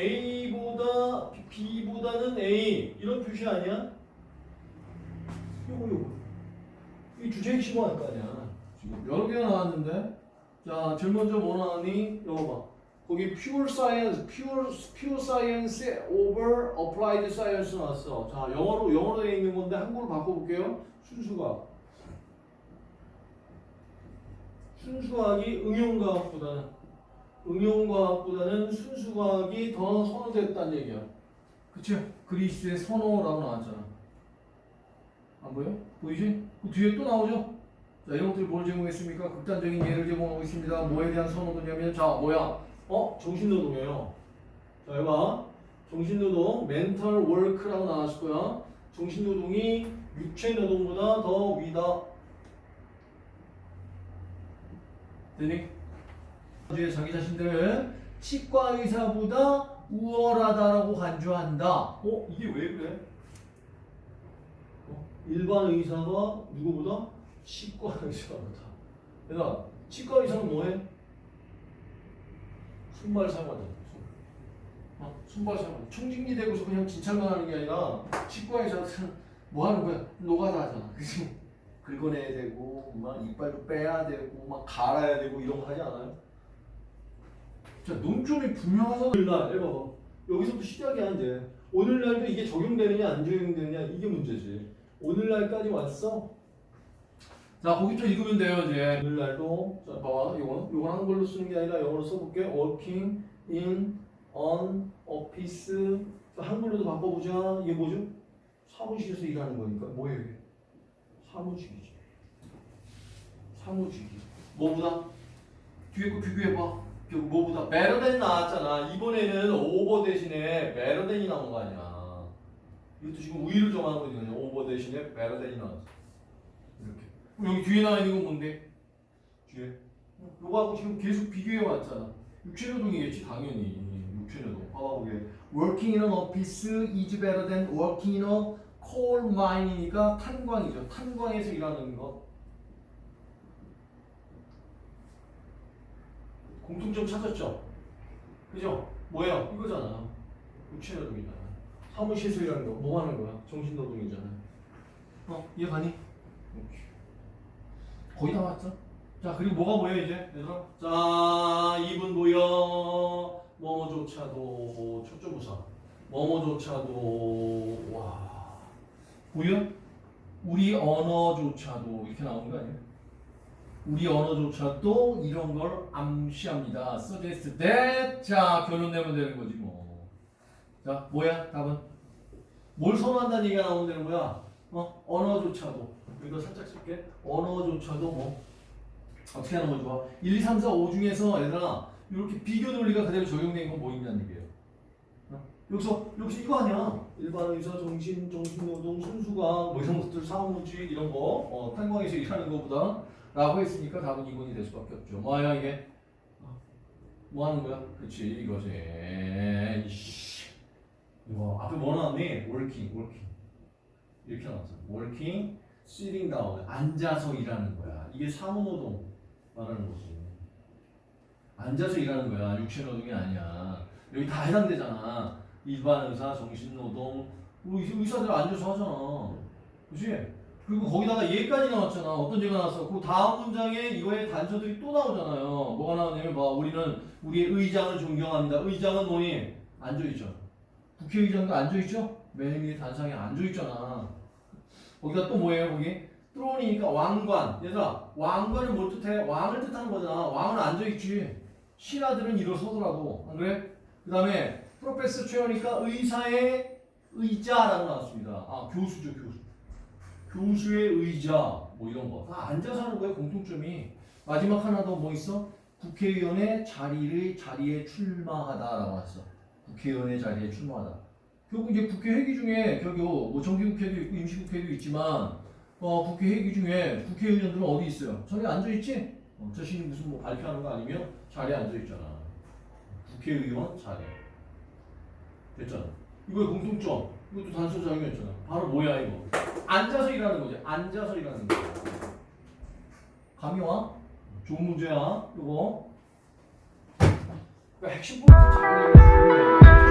A보다 B보다는 A. 이런 표시 아니야? 요거 요거. 이 주제 핵심 할거 아니야. 지금 여러 개가 나왔는데? 자 제일 먼저 뭐 나왔니? 이거 봐. 거기 pure science, pure, pure science over applied science 나왔어. 자 영어로 영어로 되어 있는 건데 한국으로 바꿔볼게요. 순수과학 순수과학이 응용과학보다는 응용과학보다는 순수과학이 더 선호됐다는 얘기야. 그치? 그리스의 선호라고 나왔잖아. 안 보여? 보이지? 그 뒤에 또 나오죠? 자, 이런 것들이 뭘 제공했습니까? 극단적인 예를 제공하고 있습니다. 뭐에 대한 선호도냐면, 자, 뭐야? 어? 정신노동이에요. 자, 여봐. 정신노동, 멘탈 월크라고 나왔을 거야. 정신노동이 육체노동보다 더 위다. 되니? 주에 자기 자신들을 치과 의사보다 우월하다라고 간주한다. 어? 이게 왜 그래? 어? 일반 의사가 누구보다? 치과 의사보다. 얘들아, 치과 의사는 뭐해? 순발 사용하잖아. 순. 어? 순발 사용하잖아. 총진리 되고서 그냥 진찰만 하는 게 아니라 치과 의사는 뭐 하는 거야? 노가다 하잖아. 그치? 긁어내야 되고, 막 이빨도 빼야 되고, 막 갈아야 되고 이런 거 하지 않아요? 자, 논점이 분명하다. 오늘날, 해봐봐. 여기서부터 시작이 안 돼. 오늘날도 이게 적용되느냐, 안 적용되느냐, 이게 문제지. 오늘날까지 왔어? 자, 거기부터 읽으면 돼요, 이제. 오늘날도, 자, 봐봐. 요건, 요건 한글로 쓰는 게 아니라 영어로 써볼게. working in an office. 자, 한글로도 바꿔보자. 이게 뭐죠? 사무실에서 일하는 거니까. 뭐예요, 이게? 사무직이지. 사무직이. 뭐보다? 뒤에 거 비교해봐. 그 뭐보다 better than 나왔잖아. 이번에는 over 대신에 better than이 나온 거 아니야. 이것도 지금 우위를 정하는 거거든요. over 대신에 better than이 나왔어. 이렇게. 여기 뒤에 나와 있는 건 뭔데? 뒤에. 요거하고 지금 계속 비교해 왔잖아. 육체노동이겠지 당연히. 육체노동. 봐봐 보게. Working in an office is better than working in a coal mine이니까 탄광이죠. 탄광에서 일하는 것. 공통점 찾았죠? 그죠? 뭐야? 이거잖아. 육체노동이잖아. 일하는 거. 뭐 하는 거야? 정신노동이잖아. 어? 이해 가니? 오케이. 거의 다 왔죠? 자, 그리고 뭐가 보여, 이제? 얘들아? 자, 이분 보여. 뭐뭐조차도, 초점부사. 뭐뭐조차도, 와. 보여? 우리 언어조차도, 이렇게 나오는 거 아니에요? 우리 언어조차도 이런 걸 암시합니다. suggest that. 자, 결론 내면 되는 거지 뭐. 자, 뭐야? 답은? 뭘 선호한다는 얘기가 나오면 되는 거야? 어? 언어조차도. 여기다 살짝 쓸게. 언어조차도 뭐. 어떻게 하는 거 좋아? 1, 2, 3, 4, 5 중에서 얘들아 이렇게 비교 논리가 그대로 적용된 건 뭐 있냐는 얘기예요. 어? 여기서 여기서 이거 아니야. 일반 의사, 정신, 정신노동, 순수과학 뭐 이런 것들 사무직 이런 거 어, 탄광에서 일하는 거보다 라고 했으니까 답은 2번이 될 수밖에 없죠. 뭐야 이게? 뭐 하는 거야? 그렇지 이거지. 이씨. 이거 앞에 뭐 나왔니? working, working. 이렇게 나왔어. working, sitting down. 앉아서 일하는 거야. 이게 사무노동 말하는 거지. 앉아서 일하는 거야. 육체노동이 아니야. 여기 다 해당되잖아. 일반 의사, 정신노동. 우리 의사들 앉아서 하잖아. 그치? 그리고 거기다가 얘까지 나왔잖아. 어떤 얘가 나왔어? 그 다음 문장에 이거의 단서들이 또 나오잖아요. 뭐가 나오냐면 봐. 우리는 우리의 의장을 존경합니다. 의장은 뭐니? 앉아있죠. 국회의장도 앉아있죠? 맨 위에 단상에 앉아있잖아. 거기다 또 뭐예요? 거기? 트론이니까 왕관. 얘들아, 왕관은 뭘 뜻해? 왕을 뜻하는 거잖아. 왕은 앉아있지. 신하들은 일어서더라고. 안 그래? 그 다음에 프로페서 최어니까 의사의 의자라고 나왔습니다. 아, 교수죠, 교수. 교수의 의자 뭐 이런 거. 다 앉아서 하는 거예요 공통점이. 마지막 하나 더 뭐 있어? 국회의원의 자리를 자리에 출마하다라고 했어. 국회의원의 자리에 출마하다. 결국 이제 국회 회기 중에 결국 뭐 정기국회도 있고 임시국회도 있지만 어 국회 회기 중에 국회의원들은 어디 있어요? 자리에 앉아 있지? 어, 자신이 무슨 뭐 발표하는 거 아니면 자리에 앉아 있잖아. 국회의원 자리. 됐잖아. 이거의 공통점 이것도 단서 작용했잖아. 바로 뭐야 이거? 앉아서 일하는 거지. 앉아서 일하는 거. 감이 와? 좋은 문제야. 이거. 그 핵심 포인트 잘